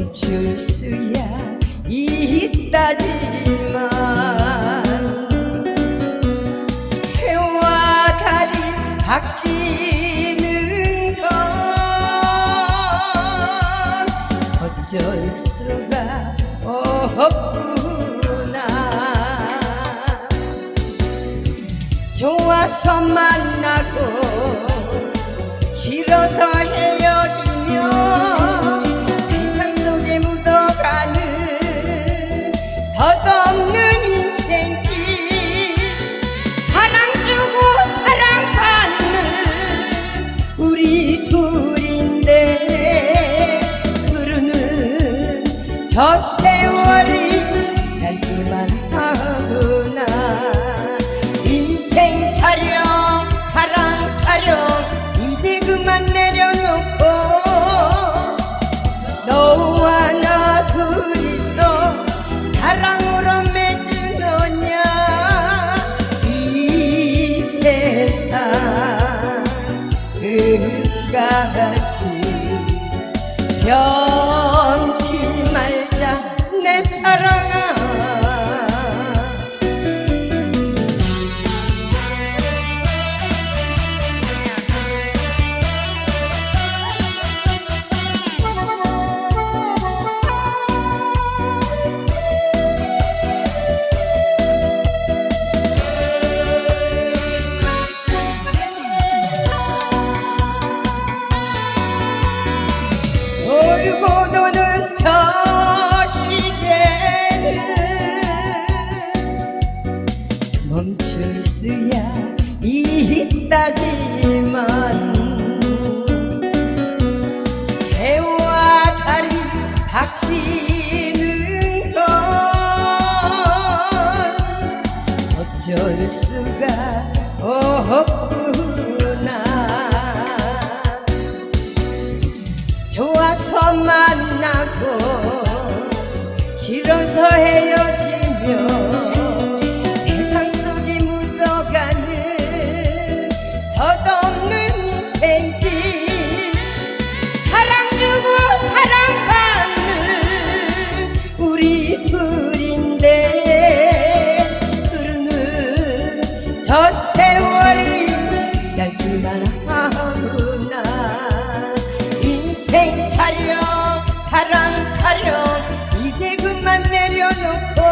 멈출 수야 있다지만 해와 달이 바뀌는 건 어쩔 수가 없구나. 좋아서 만나고 싫어서 헤어지 저 세월이 짧기만 하구나. 인생 타령 사랑 타령 이제 그만 내려놓고 너와 나 둘이서 사랑으로 맺은 언냐. 이 세상 끝까지. 변치 말자 내 사랑아. 돌고 도는 저 멈출 수야. 있다지만 해와 달이 바뀌는 건 어쩔 수가 없구나. 좋아서 만나고 싫어서 헤어지 인생 타령 사랑 타령 이제 그만 내려놓고